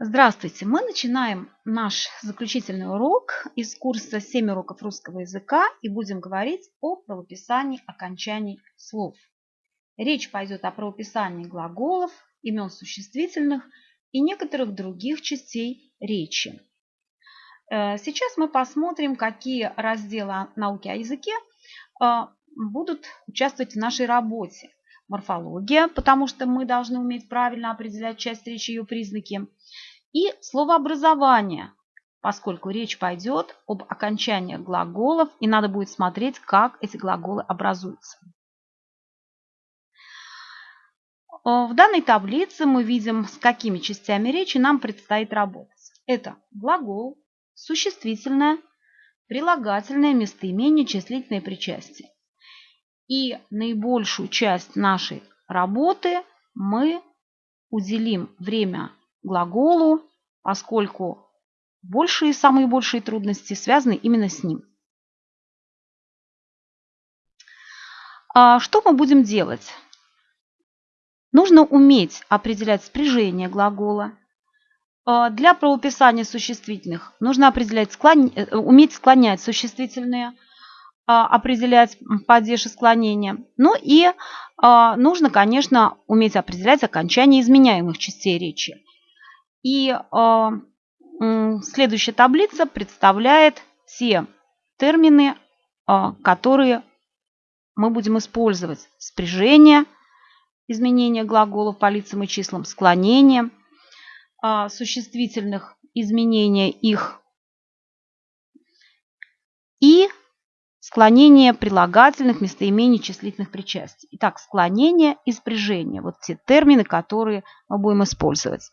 Здравствуйте! Мы начинаем наш заключительный урок из курса «7 уроков русского языка» и будем говорить о правописании окончаний слов. Речь пойдет о правописании глаголов, имен существительных и некоторых других частей речи. Э, сейчас мы посмотрим, какие разделы науки о языке э, будут участвовать в нашей работе. Морфология, потому что мы должны уметь правильно определять часть речи и ее признаки – и словообразование, поскольку речь пойдет об окончании глаголов, и надо будет смотреть, как эти глаголы образуются. Э, в данной таблице мы видим, с какими частями речи нам предстоит работать. Это глагол, существительное, прилагательное, местоимение, числительное причастие. И наибольшую часть нашей работы мы уделим время глаголу, поскольку большие, самые большие трудности связаны именно с ним. А что мы будем делать? Нужно уметь определять спряжение глагола. А для правописания существительных нужно определять, склон... Э, уметь склонять существительные, определять падеж и склонение. Ну и а, нужно, конечно, уметь определять окончание изменяемых частей речи. И э, следующая таблица представляет те термины, которые мы будем использовать. Спряжение, изменение глаголов по лицам и числам, склонение, существительных, изменение их и склонение прилагательных, местоимений, числительных причастий. Итак, склонение и спряжение. Вот те термины, которые мы будем использовать.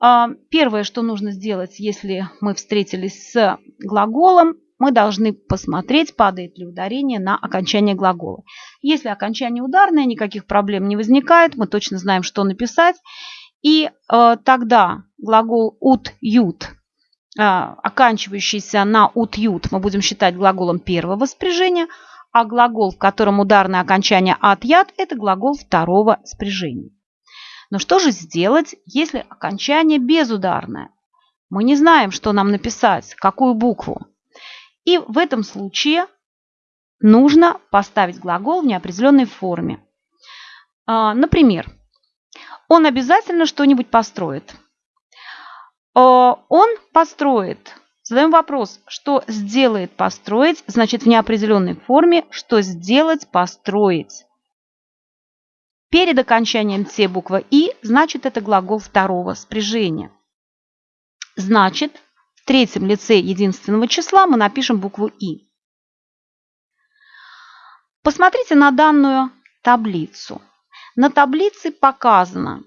А, первое, что нужно сделать, если мы встретились с глаголом, мы должны посмотреть, падает ли ударение на окончание глагола. Если окончание ударное, никаких проблем не возникает, мы точно знаем, что написать. И э, тогда глагол ут ют, э, оканчивающийся на ут ют, мы будем считать глаголом первого спряжения, а глагол, в котором ударное окончание от яд, это глагол второго спряжения. Но что же сделать, если окончание безударное? Мы не знаем, что нам написать, какую букву. И в этом случае нужно поставить глагол в неопределенной форме. А, например, он обязательно что-нибудь построит. А, он построит. Задаем вопрос, что сделает построить, значит в неопределенной форме, что сделать построить. Перед окончанием «т» буква «и» значит это глагол второго спряжения. Значит, в третьем лице единственного числа мы напишем букву «и». Посмотрите на данную таблицу. На таблице показано,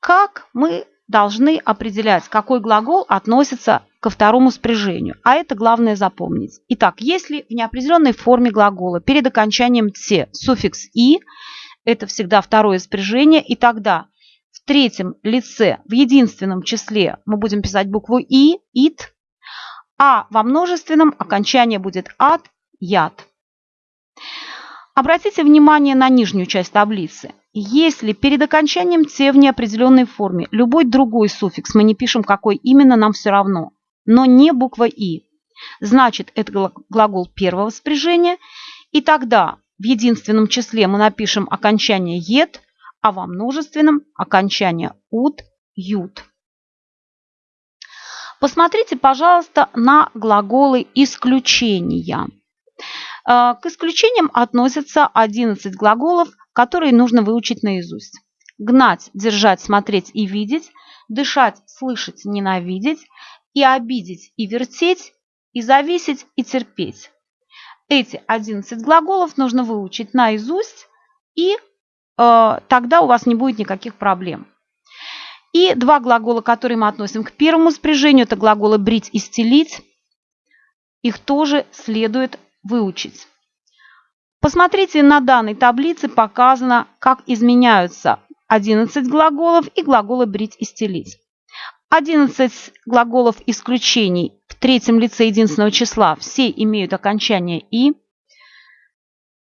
как мы должны определять, какой глагол относится ко второму спряжению. А это главное запомнить. Итак, если в неопределенной форме глагола перед окончанием «т» суффикс «и», это всегда второе спряжение, и тогда в третьем лице, в единственном числе мы будем писать букву «и», «ит», а во множественном окончание будет «от», «яд». Обратите внимание на нижнюю часть таблицы. Если перед окончанием «т» в неопределенной форме любой другой суффикс, мы не пишем какой именно, нам все равно, но не буква «и», значит это глагол первого спряжения, и тогда в единственном числе мы напишем окончание «ед», а во множественном окончание «уд», «ют». Посмотрите, пожалуйста, на глаголы исключения. Э, к исключениям относятся 11 глаголов, которые нужно выучить наизусть. Гнать, держать, смотреть и видеть, дышать, слышать, ненавидеть, и обидеть, и вертеть, и зависеть, и терпеть. Эти 11 глаголов нужно выучить наизусть, и э, тогда у вас не будет никаких проблем. И два глагола, которые мы относим к первому спряжению, это глаголы брить и стелить. Их тоже следует выучить. Посмотрите, на данной таблице показано, как изменяются 11 глаголов и глаголы брить и стелить. 11 глаголов исключений третьем лице единственного числа все имеют окончание «и».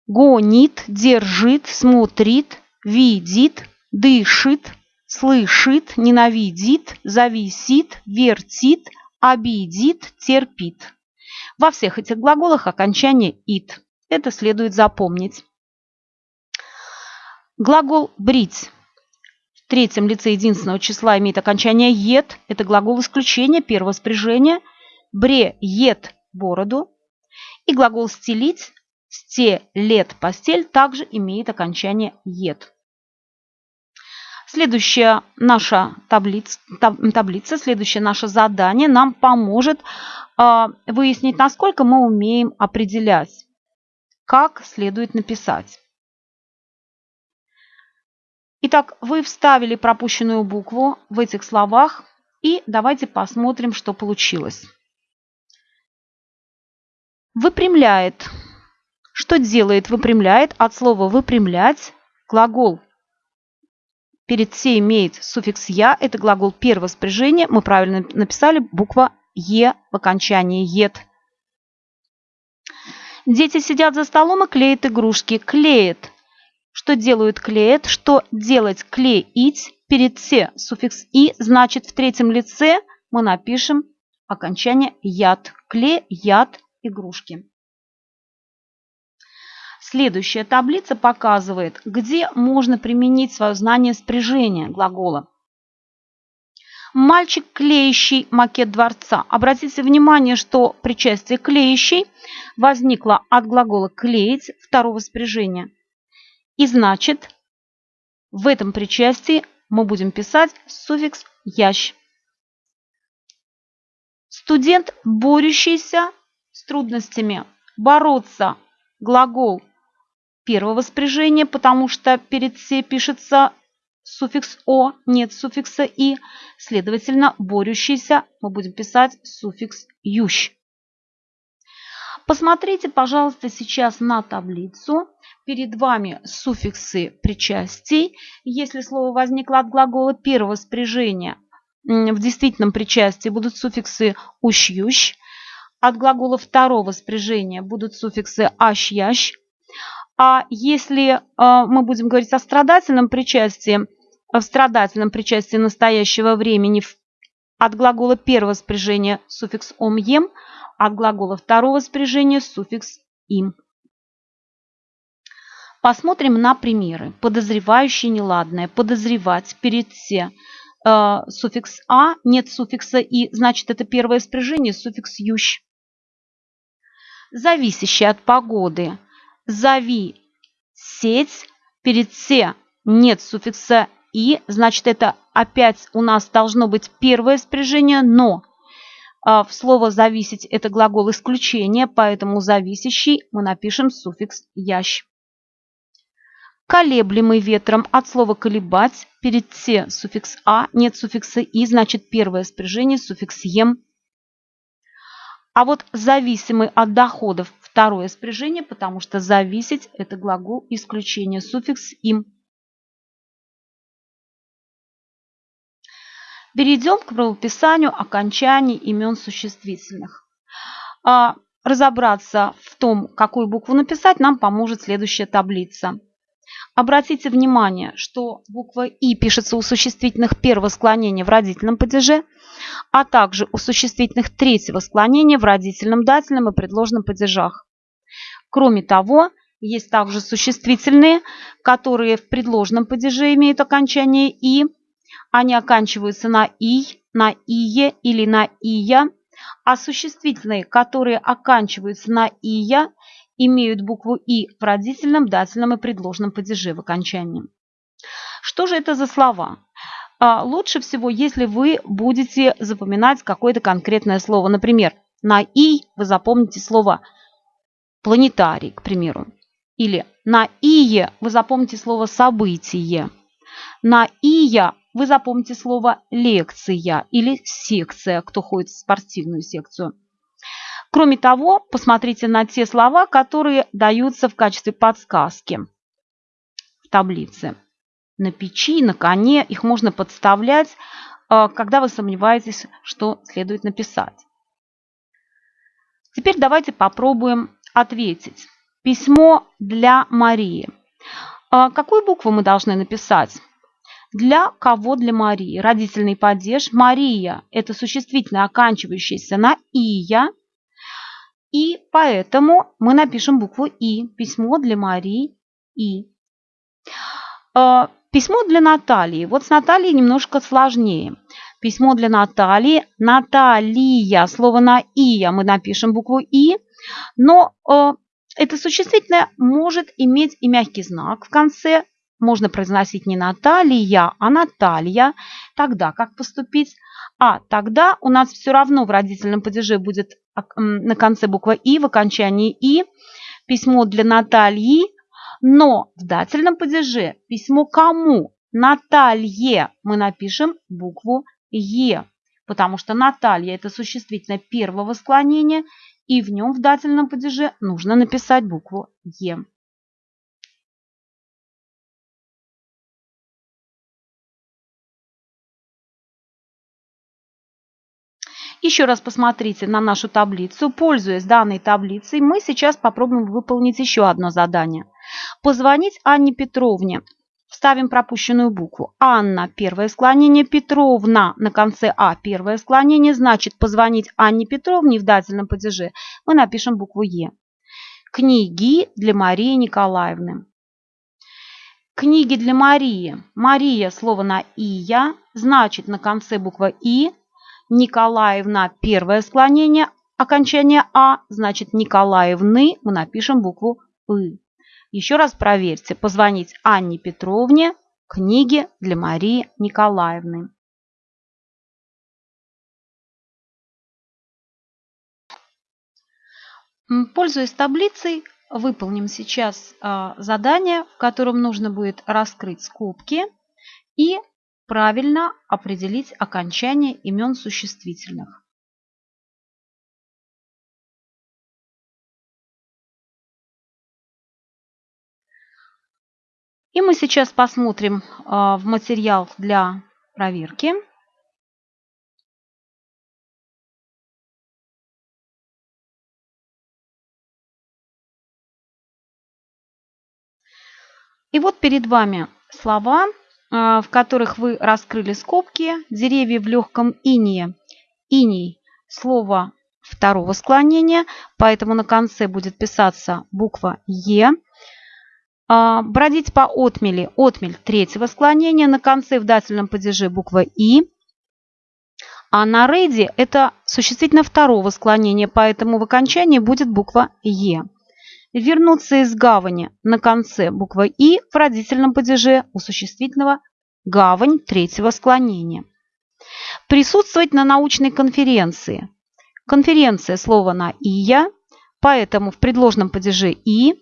Гонит, держит, смотрит, видит, дышит, слышит, ненавидит, зависит, вертит, обидит, терпит. Во всех этих глаголах окончание «ит». Это следует запомнить. Глагол «брить» в третьем лице единственного числа имеет окончание «ед». Это глагол исключения первого спряжения. «Бре» – «ед» – бороду. И глагол «стелить» – «стелет» – постель также имеет окончание «ед». Следующая наша таблица, таблица, следующее наше задание нам поможет э, выяснить, насколько мы умеем определять, как следует написать. Итак, вы вставили пропущенную букву в этих словах, и давайте посмотрим, что получилось. Выпрямляет. Что делает выпрямляет? От слова выпрямлять глагол перед «се» имеет суффикс «я». Это глагол первого спряжения. Мы правильно написали буква «е» в окончании «ед». Дети сидят за столом и клеят игрушки. Клеят. Что делают клеят? Что делать клеить? Перед «се» суффикс «и» значит в третьем лице мы напишем окончание «яд». Клеят игрушки. Следующая таблица показывает, где можно применить свое знание спряжения глагола. Мальчик, клеящий макет дворца. Обратите внимание, что причастие клеящий возникло от глагола клеить второго спряжения. И значит, в этом причастии мы будем писать суффикс ящ. Студент, борющийся с трудностями. Бороться. Глагол первого спряжения, потому что перед «се» пишется суффикс «о», нет суффикса «и». Следовательно, борющийся мы будем писать суффикс «ющ». Посмотрите, пожалуйста, сейчас на таблицу. Перед вами суффиксы причастий. Если слово возникло от глагола первого спряжения, в действительном причастии будут суффиксы «ущ-ющ». От глагола второго спряжения будут суффиксы «ащ-ящ». А если а, мы будем говорить о страдательном причастии, в страдательном причастии настоящего времени от глагола первого спряжения суффикс ом ем, от глагола второго спряжения суффикс им. Посмотрим на примеры. Подозревающий неладное, подозревать, перед все. Э, суффикс а, нет суффикса и, значит это первое спряжение, суффикс ющ. Зависящий от погоды зови сеть, перед «се» нет суффикса «и», значит, это опять у нас должно быть первое спряжение, но а, в слово «зависеть» это глагол исключения, поэтому зависящий мы напишем суффикс «ящ». Колеблемый ветром от слова «колебать» перед «се» суффикс «а», нет суффикса «и», значит, первое спряжение суффикс «ем». А вот зависимый от доходов Второе спряжение, потому что зависеть – это глагол исключения, суффикс «им». Перейдем к правописанию окончаний имен существительных. А, разобраться в том, какую букву написать, нам поможет следующая таблица. Обратите внимание, что буква «и» пишется у существительных первого склонения в родительном падеже, а также у существительных третьего склонения в родительном, дательном и предложном падежах. Кроме того, есть также существительные, которые в предложном падеже имеют окончание «и». Они оканчиваются на «и», на «ие» или на «ия», а существительные, которые оканчиваются на «ия», имеют букву «и» в родительном, дательном и предложном падеже в окончании. Что же это за слова? А, лучше всего, если вы будете запоминать какое-то конкретное слово. Например, на «и» вы запомните слово «планетарий», к примеру. Или на «ие» вы запомните слово «событие». На «ия» вы запомните слово «лекция» или «секция», кто ходит в спортивную секцию. Кроме того, посмотрите на те слова, которые даются в качестве подсказки в таблице. На печи, на коне их можно подставлять, э, когда вы сомневаетесь, что следует написать. Теперь давайте попробуем ответить. Письмо для Марии. Э, какую букву мы должны написать? Для кого? Для Марии. Родительный падеж. Мария – это существительное, оканчивающееся на «ия». И поэтому мы напишем букву «и». Письмо для Марии «и». Э, письмо для Натальи. Вот с Натальей немножко сложнее. Письмо для Натальи. Наталья. Слово на «ия» мы напишем букву «и». Но э, это существительное может иметь и мягкий знак в конце. Можно произносить не Наталья, а Наталья. Тогда как поступить? А тогда у нас все равно в родительном падеже будет на конце буква «и», в окончании «и». Письмо для Натальи, но в дательном падеже письмо кому? Наталье мы напишем букву «е», потому что Наталья – это существительное первого склонения, и в нем в дательном падеже нужно написать букву «е». Еще раз посмотрите на нашу таблицу. Пользуясь данной таблицей, мы сейчас попробуем выполнить еще одно задание. Позвонить Анне Петровне. Ставим пропущенную букву. Анна – первое склонение, Петровна на конце А – первое склонение. Значит, позвонить Анне Петровне в дательном падеже мы напишем букву Е. Книги для Марии Николаевны. Книги для Марии. Мария – слово на «ия», значит, на конце буква «и» Николаевна первое склонение, окончание А, значит Николаевны мы напишем букву И. Еще раз проверьте. Позвонить Анне Петровне, книги для Марии Николаевны. Пользуясь таблицей, выполним сейчас а, задание, в котором нужно будет раскрыть скобки и правильно определить окончание имен существительных. И мы сейчас посмотрим а, в материал для проверки. И вот перед вами слова, в которых вы раскрыли скобки, деревья в легком инее. Иней – слово второго склонения, поэтому на конце будет писаться буква Е. А, бродить по отмели. Отмель третьего склонения, на конце в дательном падеже буква И. А на рейде это существительно второго склонения, поэтому в окончании будет буква Е. Вернуться из гавани на конце буква И в родительном падеже у существительного гавань третьего склонения. Присутствовать на научной конференции. Конференция слово на «ия», поэтому в предложном падеже «и».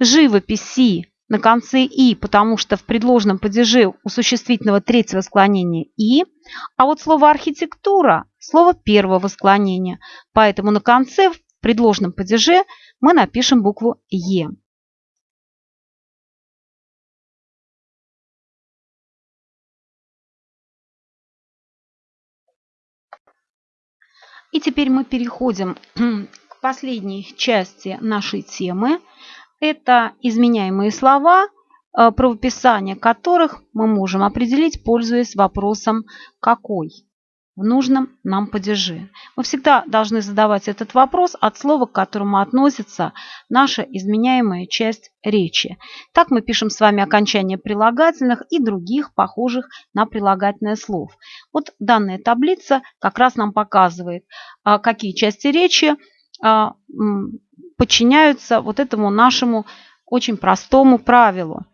Живописи на конце «и», потому что в предложном падеже у существительного третьего склонения «и». А вот слово «архитектура» – слово первого склонения, поэтому на конце в предложном падеже – мы напишем букву Е. И теперь мы переходим к последней части нашей темы. Это изменяемые слова, э, правописание которых мы можем определить, пользуясь вопросом «какой?». В нужном нам падеже. Мы всегда должны задавать этот вопрос от слова, к которому относится наша изменяемая часть речи. Так мы пишем с вами окончание прилагательных и других похожих на прилагательное слов. Вот данная таблица как раз нам показывает, а, какие части речи а, подчиняются вот этому нашему очень простому правилу.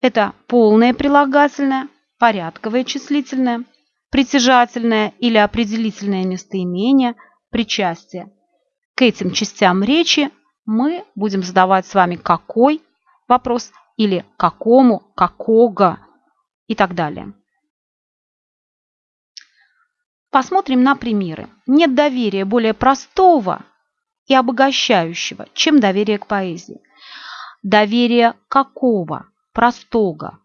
Это полное прилагательное, порядковое числительное – притяжательное или определительное местоимение, причастие. К этим частям речи мы будем задавать с вами какой вопрос или какому, какого и так далее. Посмотрим на примеры. Нет доверия более простого и обогащающего, чем доверие к поэзии. Доверие какого? Простого.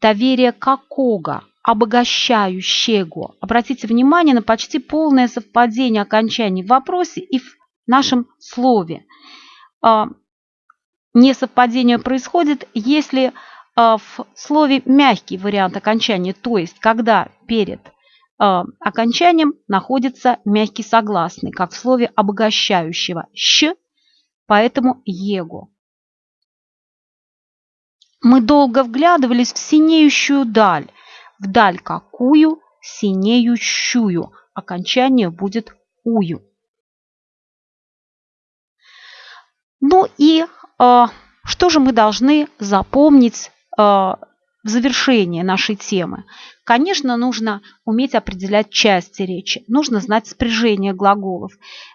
Доверие какого? Обогащающего. Обратите внимание на почти полное совпадение окончаний в вопросе и в нашем слове. А, несовпадение происходит, если в слове мягкий вариант окончания, то есть когда перед окончанием находится мягкий согласный, как в слове обогащающего «щ», поэтому «его». Мы долго вглядывались в синеющую даль, вдаль какую синеющую. Окончание будет ую. Ну и э, что же мы должны запомнить э, в завершение нашей темы? Конечно, нужно уметь определять части речи, нужно знать спряжение глаголов.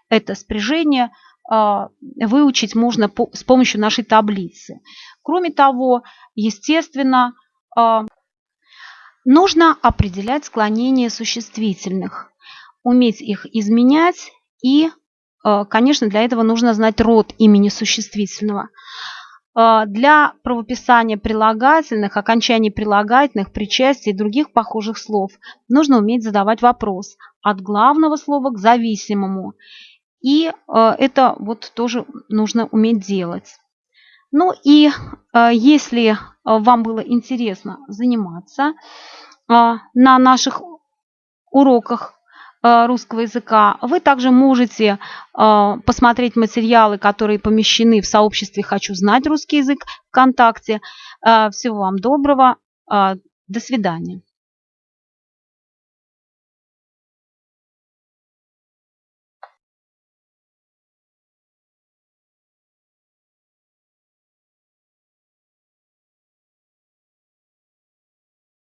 Это спряжение э, выучить можно по, с помощью нашей таблицы. Кроме того, естественно, э, Нужно определять склонение существительных, уметь их изменять и, э, конечно, для этого нужно знать род имени существительного. Э, для правописания прилагательных, окончаний прилагательных, причастий и других похожих слов нужно уметь задавать вопрос от главного слова к зависимому. И э, это вот тоже нужно уметь делать. Ну и если вам было интересно заниматься, а, на наших уроках русского языка. Вы также можете посмотреть материалы, которые помещены в сообществе «Хочу знать русский язык» ВКонтакте. Всего вам доброго. До свидания.